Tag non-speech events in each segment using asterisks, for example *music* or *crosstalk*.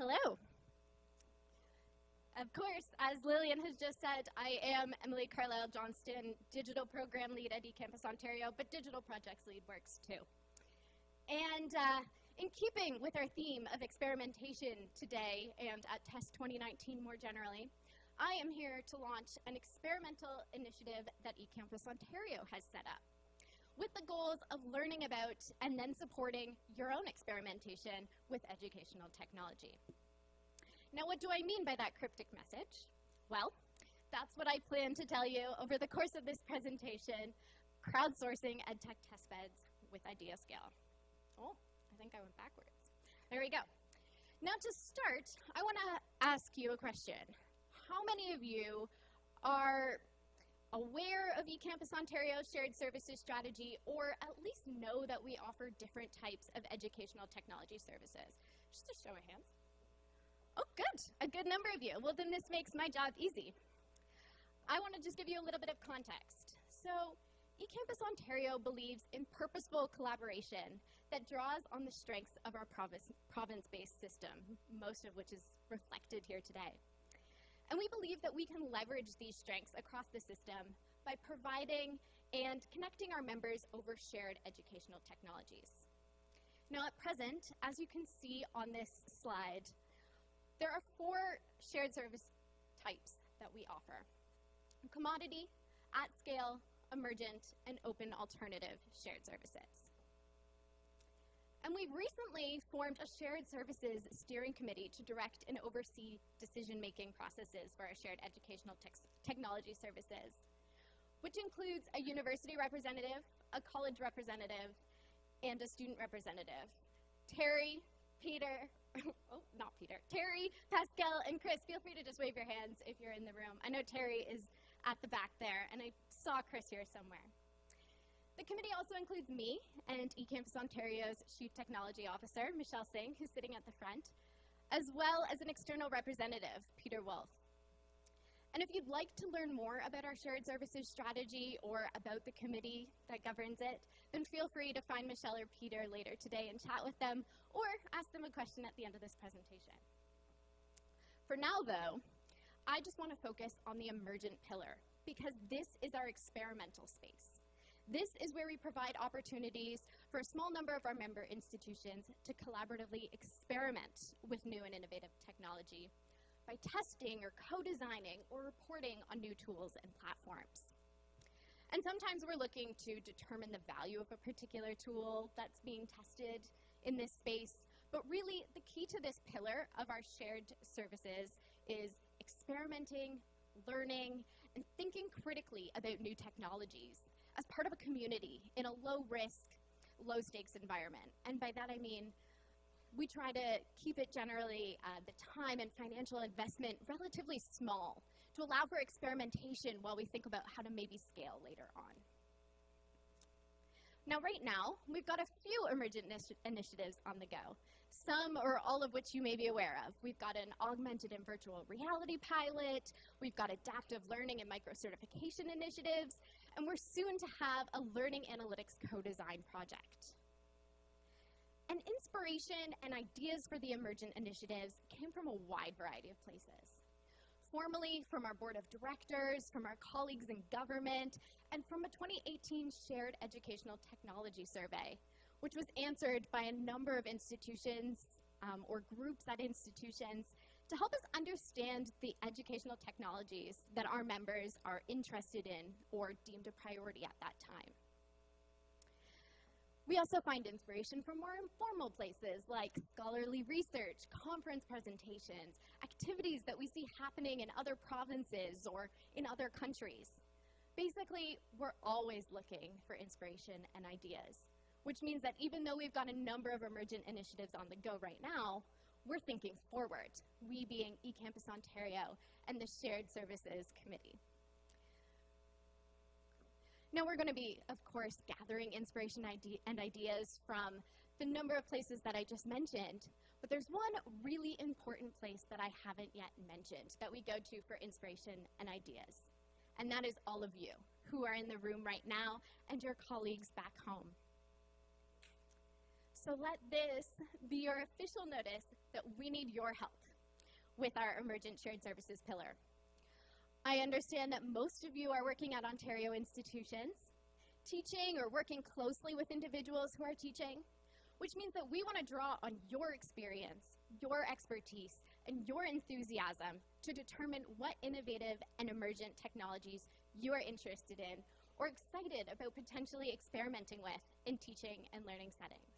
hello. Of course, as Lillian has just said, I am Emily Carlisle Johnston, Digital Program Lead at eCampus Ontario, but Digital Projects Lead works too. And uh, in keeping with our theme of experimentation today and at TESS 2019 more generally, I am here to launch an experimental initiative that eCampus Ontario has set up with the goals of learning about and then supporting your own experimentation with educational technology. Now, what do I mean by that cryptic message? Well, that's what I plan to tell you over the course of this presentation, crowdsourcing EdTech testbeds with IdeaScale. Oh, I think I went backwards. There we go. Now to start, I want to ask you a question. How many of you are aware of eCampus Ontario's shared services strategy or at least know that we offer different types of educational technology services? Just a show of hands. Oh, good. A good number of you. Well, then this makes my job easy. I want to just give you a little bit of context. So, eCampus Ontario believes in purposeful collaboration that draws on the strengths of our province-based system, most of which is reflected here today. And we believe that we can leverage these strengths across the system by providing and connecting our members over shared educational technologies. Now at present, as you can see on this slide, there are four shared service types that we offer. Commodity, at scale, emergent, and open alternative shared services. And we've recently formed a shared services steering committee to direct and oversee decision-making processes for our shared educational te technology services, which includes a university representative, a college representative, and a student representative. Terry, Peter, *laughs* oh, not Peter, Terry, Pascal, and Chris, feel free to just wave your hands if you're in the room. I know Terry is at the back there, and I saw Chris here somewhere. The committee also includes me and eCampus Ontario's Chief Technology Officer, Michelle Singh, who's sitting at the front, as well as an external representative, Peter Wolf. And if you'd like to learn more about our shared services strategy or about the committee that governs it, then feel free to find Michelle or Peter later today and chat with them or ask them a question at the end of this presentation. For now, though, I just want to focus on the emergent pillar because this is our experimental space. This is where we provide opportunities for a small number of our member institutions to collaboratively experiment with new and innovative technology by testing or co-designing or reporting on new tools and platforms. And sometimes we're looking to determine the value of a particular tool that's being tested in this space. But really, the key to this pillar of our shared services is experimenting, learning, and thinking critically about new technologies as part of a community in a low risk, low stakes environment. And by that I mean we try to keep it generally, uh, the time and financial investment relatively small to allow for experimentation while we think about how to maybe scale later on. Now, right now, we've got a few emergent initiatives on the go, some or all of which you may be aware of. We've got an augmented and virtual reality pilot, we've got adaptive learning and micro-certification initiatives, and we're soon to have a learning analytics co-design project. And inspiration and ideas for the emergent initiatives came from a wide variety of places. Formally from our board of directors, from our colleagues in government, and from a 2018 shared educational technology survey, which was answered by a number of institutions um, or groups at institutions to help us understand the educational technologies that our members are interested in or deemed a priority at that time. We also find inspiration from more informal places like scholarly research, conference presentations, activities that we see happening in other provinces or in other countries. Basically, we're always looking for inspiration and ideas, which means that even though we've got a number of emergent initiatives on the go right now, we're thinking forward, we being eCampus Ontario and the Shared Services Committee. Now we're going to be, of course, gathering inspiration ide and ideas from the number of places that I just mentioned, but there's one really important place that I haven't yet mentioned that we go to for inspiration and ideas, and that is all of you who are in the room right now and your colleagues back home. So let this be your official notice that we need your help with our emergent shared services pillar. I understand that most of you are working at Ontario institutions, teaching or working closely with individuals who are teaching, which means that we want to draw on your experience, your expertise, and your enthusiasm to determine what innovative and emergent technologies you are interested in or excited about potentially experimenting with in teaching and learning settings.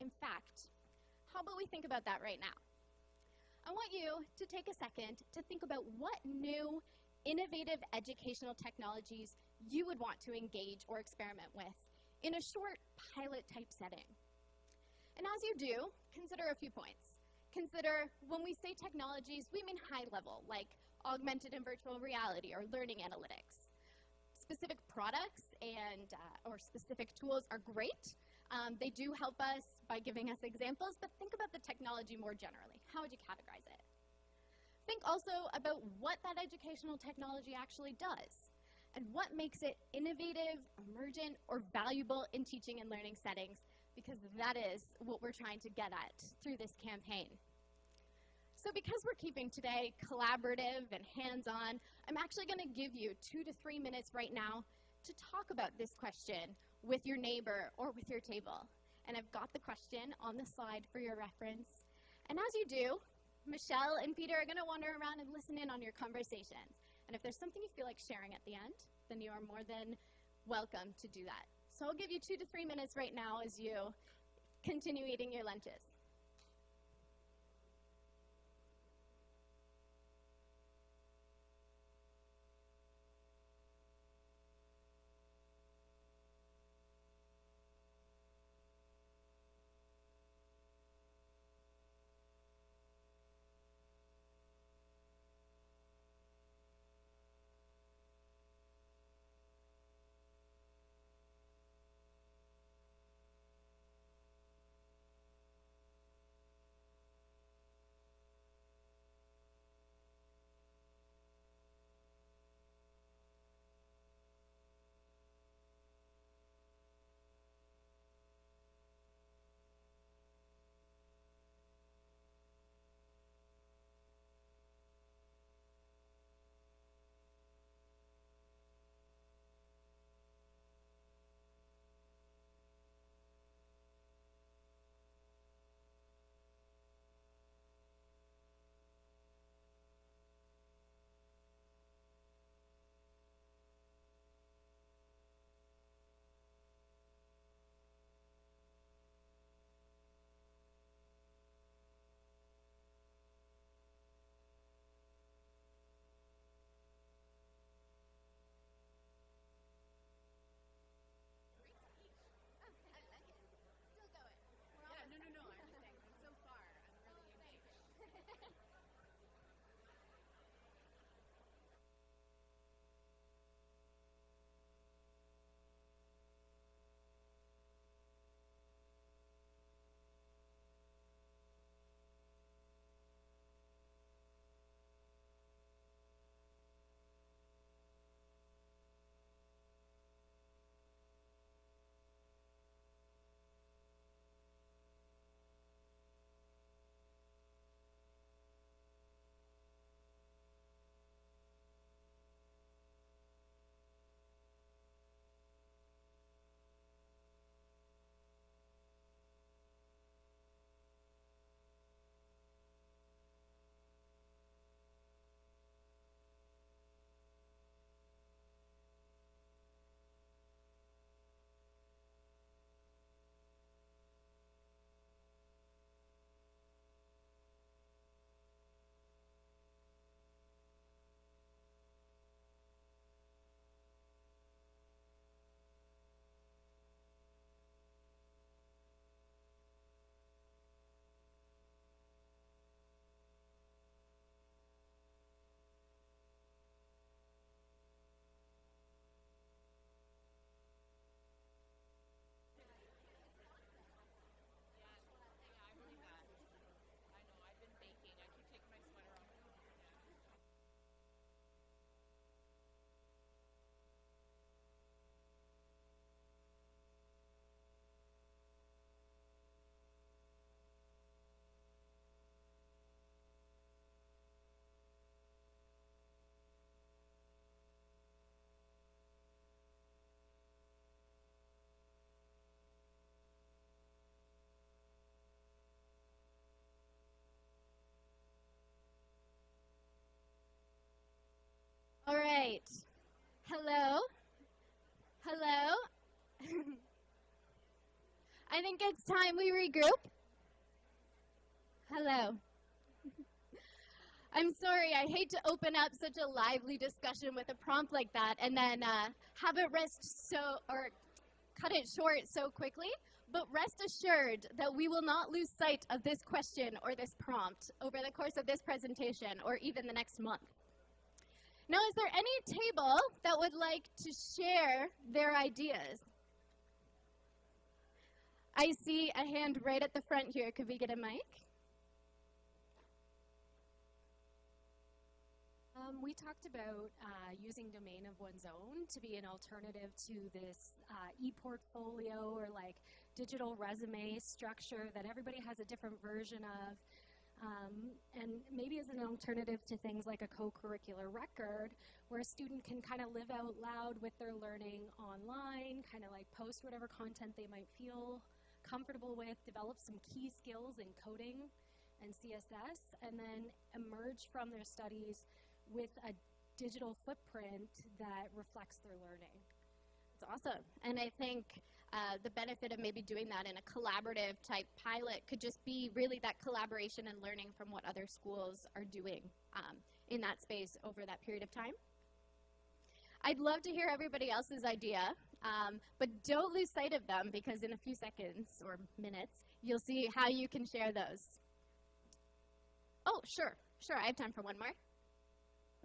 In fact, how about we think about that right now? I want you to take a second to think about what new innovative educational technologies you would want to engage or experiment with in a short pilot type setting. And as you do, consider a few points. Consider when we say technologies, we mean high level, like augmented and virtual reality or learning analytics. Specific products and uh, or specific tools are great. Um, they do help us by giving us examples, but think about the technology more generally. How would you categorize it? Think also about what that educational technology actually does and what makes it innovative, emergent, or valuable in teaching and learning settings, because that is what we're trying to get at through this campaign. So because we're keeping today collaborative and hands-on, I'm actually going to give you two to three minutes right now to talk about this question with your neighbor or with your table. And I've got the question on the slide for your reference. And as you do, Michelle and Peter are going to wander around and listen in on your conversations. And if there's something you feel like sharing at the end, then you are more than welcome to do that. So I'll give you two to three minutes right now as you continue eating your lunches. Right. Hello? Hello? *laughs* I think it's time we regroup. Hello. *laughs* I'm sorry, I hate to open up such a lively discussion with a prompt like that and then uh, have it rest so, or cut it short so quickly. But rest assured that we will not lose sight of this question or this prompt over the course of this presentation or even the next month. Now, is there any table that would like to share their ideas? I see a hand right at the front here. Could we get a mic? Um, we talked about uh, using domain of one's own to be an alternative to this uh, e-portfolio or like digital resume structure that everybody has a different version of. Um, and maybe as an alternative to things like a co-curricular record where a student can kind of live out loud with their learning online, kind of like post whatever content they might feel comfortable with, develop some key skills in coding and CSS, and then emerge from their studies with a digital footprint that reflects their learning. It's awesome. And I think uh, the benefit of maybe doing that in a collaborative type pilot could just be really that collaboration and learning from what other schools are doing um, in that space over that period of time. I'd love to hear everybody else's idea, um, but don't lose sight of them because in a few seconds or minutes, you'll see how you can share those. Oh, sure, sure, I have time for one more.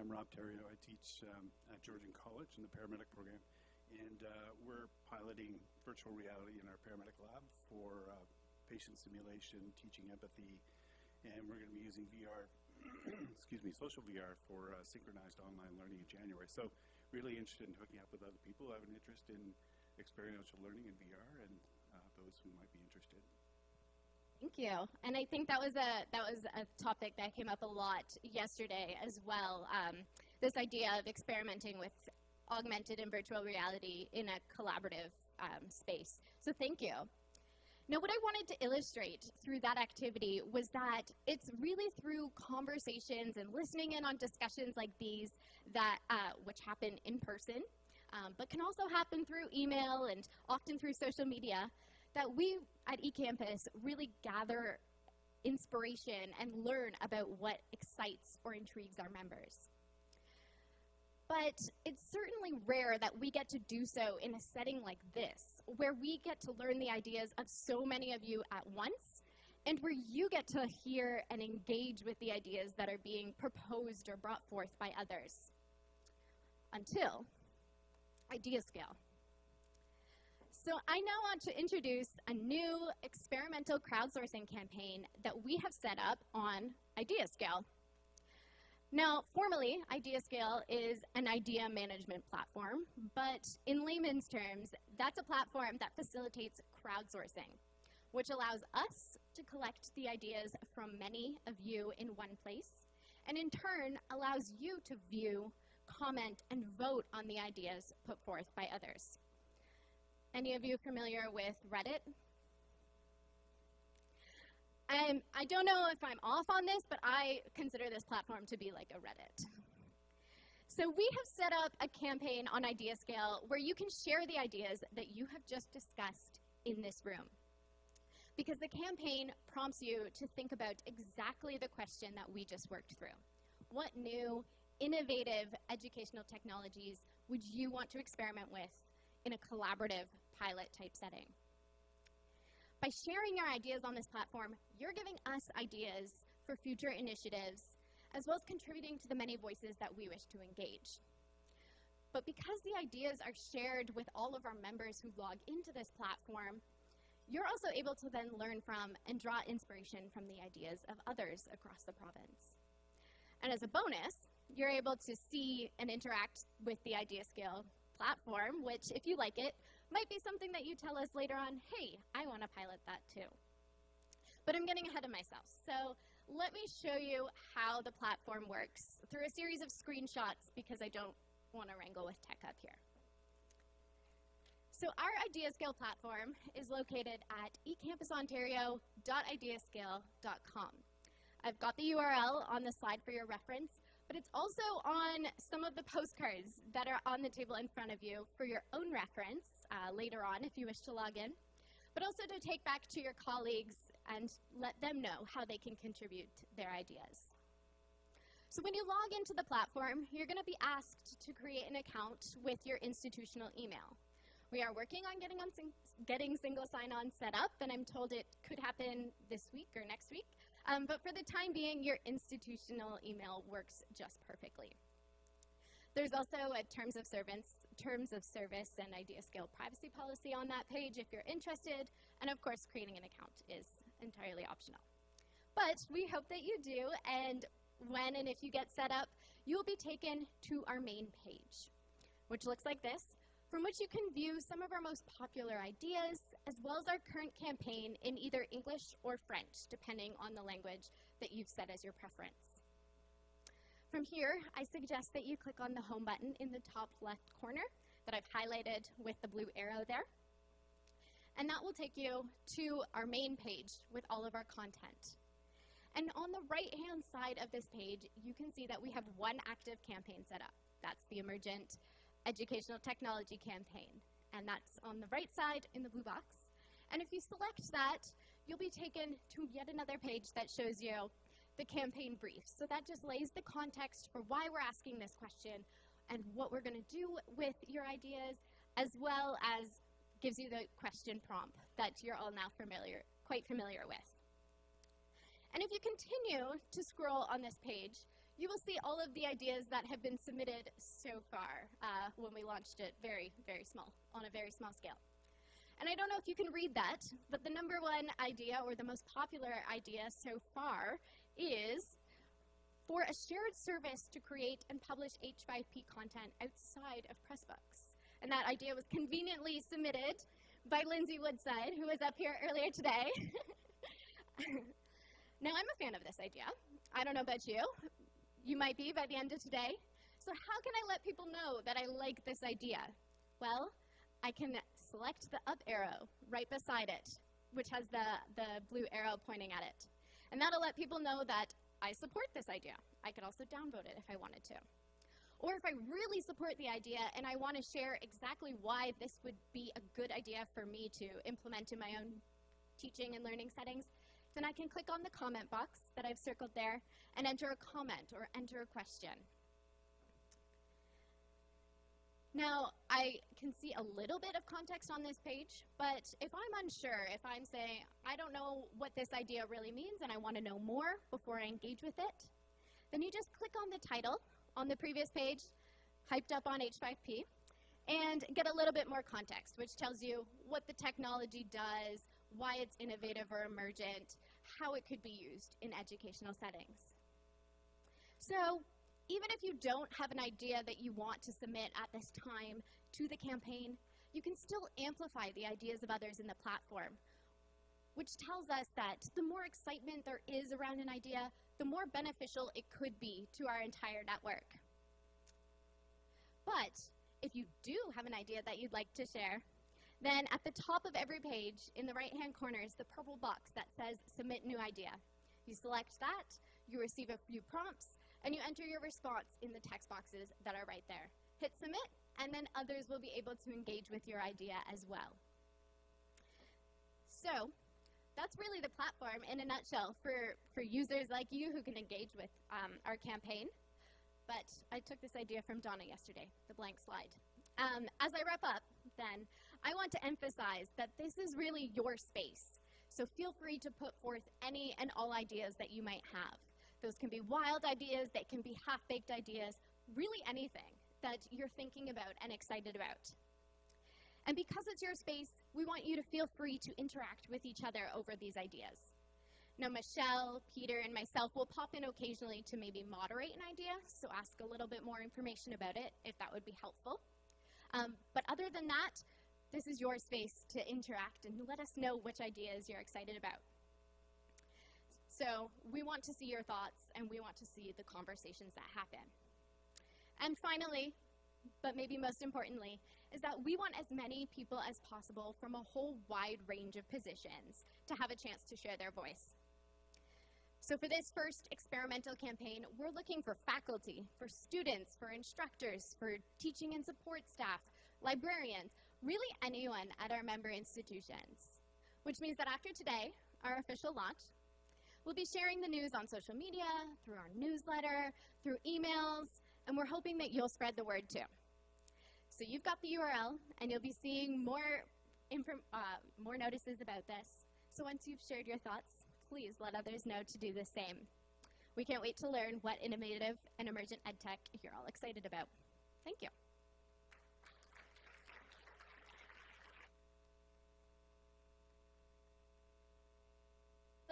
I'm Rob Terrio. I teach um, at Georgian College in the paramedic program, and uh, we're piloting virtual reality in our paramedic lab for uh, patient simulation, teaching empathy, and we're going to be using VR, *clears throat* excuse me, social VR for uh, synchronized online learning in January. So really interested in hooking up with other people who have an interest in experiential learning in VR and uh, those who might be interested. Thank you. And I think that was a that was a topic that came up a lot yesterday as well. Um, this idea of experimenting with augmented and virtual reality in a collaborative um, space. So thank you. Now, what I wanted to illustrate through that activity was that it's really through conversations and listening in on discussions like these that, uh, which happen in person, um, but can also happen through email and often through social media, that we at eCampus really gather inspiration and learn about what excites or intrigues our members. But it's certainly rare that we get to do so in a setting like this, where we get to learn the ideas of so many of you at once, and where you get to hear and engage with the ideas that are being proposed or brought forth by others. Until Idea Scale. So I now want to introduce a new experimental crowdsourcing campaign that we have set up on IdeaScale. Now, formally, IdeaScale is an idea management platform, but in layman's terms, that's a platform that facilitates crowdsourcing, which allows us to collect the ideas from many of you in one place, and in turn allows you to view, comment, and vote on the ideas put forth by others. Any of you familiar with Reddit? I'm, I don't know if I'm off on this, but I consider this platform to be like a Reddit. So we have set up a campaign on IdeaScale where you can share the ideas that you have just discussed in this room. Because the campaign prompts you to think about exactly the question that we just worked through. What new, innovative educational technologies would you want to experiment with in a collaborative pilot type setting. By sharing your ideas on this platform, you're giving us ideas for future initiatives, as well as contributing to the many voices that we wish to engage. But because the ideas are shared with all of our members who log into this platform, you're also able to then learn from and draw inspiration from the ideas of others across the province. And as a bonus, you're able to see and interact with the IdeaScale platform, which, if you like it, might be something that you tell us later on, hey, I want to pilot that too. But I'm getting ahead of myself. So let me show you how the platform works through a series of screenshots because I don't want to wrangle with tech up here. So our IdeaScale platform is located at ecampusontario.ideascale.com. I've got the URL on the slide for your reference, but it's also on some of the postcards that are on the table in front of you for your own reference uh, later on if you wish to log in, but also to take back to your colleagues and let them know how they can contribute their ideas. So when you log into the platform, you're going to be asked to create an account with your institutional email. We are working on getting, on sing getting single sign-on set up, and I'm told it could happen this week or next week. Um, but for the time being, your institutional email works just perfectly. There's also a terms of service, terms of service and idea scale privacy policy on that page if you're interested. And of course, creating an account is entirely optional. But we hope that you do, and when and if you get set up, you'll be taken to our main page, which looks like this, from which you can view some of our most popular ideas, as well as our current campaign in either English or French, depending on the language that you've set as your preference. From here, I suggest that you click on the home button in the top left corner that I've highlighted with the blue arrow there. And that will take you to our main page with all of our content. And on the right-hand side of this page, you can see that we have one active campaign set up. That's the Emergent Educational Technology Campaign. And that's on the right side in the blue box. And if you select that, you'll be taken to yet another page that shows you the campaign brief. So that just lays the context for why we're asking this question and what we're going to do with your ideas, as well as gives you the question prompt that you're all now familiar, quite familiar with. And if you continue to scroll on this page, you will see all of the ideas that have been submitted so far uh, when we launched it very, very small, on a very small scale. And I don't know if you can read that, but the number one idea, or the most popular idea so far, is for a shared service to create and publish H5P content outside of Pressbooks. And that idea was conveniently submitted by Lindsay Woodside, who was up here earlier today. *laughs* Now, I'm a fan of this idea. I don't know about you. You might be by the end of today. So how can I let people know that I like this idea? Well, I can select the up arrow right beside it, which has the, the blue arrow pointing at it. And that'll let people know that I support this idea. I could also downvote it if I wanted to. Or if I really support the idea and I want to share exactly why this would be a good idea for me to implement in my own teaching and learning settings, then I can click on the comment box that I've circled there and enter a comment or enter a question. Now, I can see a little bit of context on this page, but if I'm unsure, if I'm saying, I don't know what this idea really means and I want to know more before I engage with it, then you just click on the title on the previous page, hyped up on H5P, and get a little bit more context, which tells you what the technology does, why it's innovative or emergent, how it could be used in educational settings. So even if you don't have an idea that you want to submit at this time to the campaign, you can still amplify the ideas of others in the platform, which tells us that the more excitement there is around an idea, the more beneficial it could be to our entire network. But if you do have an idea that you'd like to share, then at the top of every page, in the right-hand corner, is the purple box that says Submit New Idea. You select that, you receive a few prompts, and you enter your response in the text boxes that are right there. Hit Submit, and then others will be able to engage with your idea as well. So, that's really the platform in a nutshell for, for users like you who can engage with um, our campaign. But I took this idea from Donna yesterday, the blank slide. Um, as I wrap up, then, I want to emphasize that this is really your space. So feel free to put forth any and all ideas that you might have. Those can be wild ideas, they can be half-baked ideas, really anything that you're thinking about and excited about. And because it's your space, we want you to feel free to interact with each other over these ideas. Now, Michelle, Peter, and myself will pop in occasionally to maybe moderate an idea, so ask a little bit more information about it if that would be helpful. Um, but other than that, this is your space to interact and let us know which ideas you're excited about. So we want to see your thoughts and we want to see the conversations that happen. And finally, but maybe most importantly, is that we want as many people as possible from a whole wide range of positions to have a chance to share their voice. So for this first experimental campaign, we're looking for faculty, for students, for instructors, for teaching and support staff, librarians, really anyone at our member institutions. Which means that after today, our official launch, we'll be sharing the news on social media, through our newsletter, through emails, and we're hoping that you'll spread the word too. So you've got the URL, and you'll be seeing more, uh, more notices about this. So once you've shared your thoughts, please let others know to do the same. We can't wait to learn what innovative and emergent edtech you're all excited about. Thank you.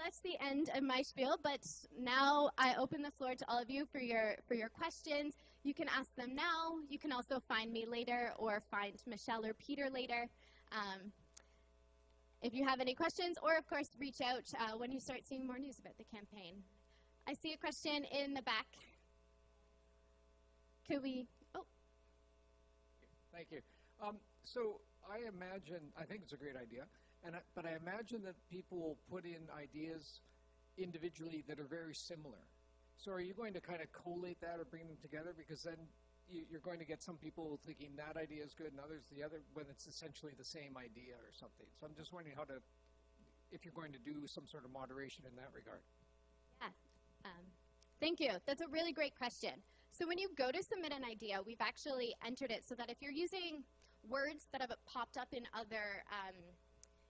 That's the end of my spiel, but now I open the floor to all of you for your for your questions. You can ask them now. You can also find me later or find Michelle or Peter later. Um, if you have any questions, or of course, reach out uh, when you start seeing more news about the campaign. I see a question in the back. Could we? Oh, Thank you. Um, so I imagine, I think it's a great idea, and I, but I imagine that people will put in ideas individually that are very similar. So are you going to kind of collate that or bring them together? Because then you, you're going to get some people thinking that idea is good and others the other when it's essentially the same idea or something. So I'm just wondering how to, if you're going to do some sort of moderation in that regard. yeah. Um, thank you. That's a really great question. So when you go to submit an idea, we've actually entered it so that if you're using words that have popped up in other um,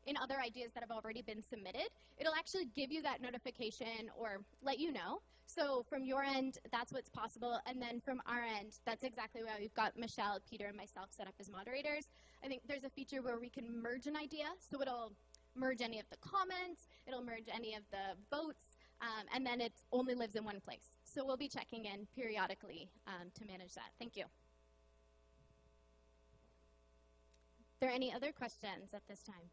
in other ideas that have already been submitted, it'll actually give you that notification or let you know. So from your end, that's what's possible, and then from our end, that's exactly why we've got Michelle, Peter, and myself set up as moderators. I think there's a feature where we can merge an idea, so it'll merge any of the comments, it'll merge any of the votes, um, and then it only lives in one place. So we'll be checking in periodically um, to manage that. Thank you. Are there any other questions at this time?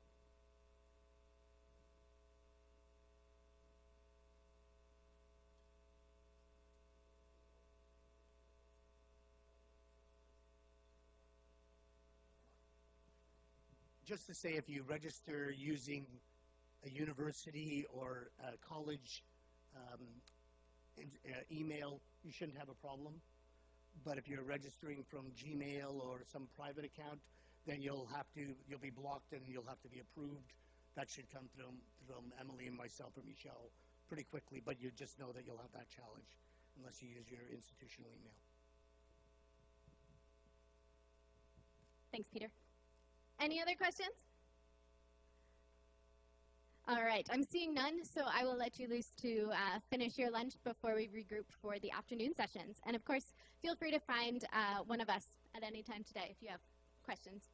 Just to say, if you register using a university or a college um, in, uh, email, you shouldn't have a problem. But if you're registering from Gmail or some private account, then you'll have to you'll be blocked and you'll have to be approved. That should come from from Emily and myself or Michelle pretty quickly. But you just know that you'll have that challenge unless you use your institutional email. Thanks, Peter. Any other questions? All right, I'm seeing none, so I will let you loose to uh, finish your lunch before we regroup for the afternoon sessions. And of course, feel free to find uh, one of us at any time today if you have questions.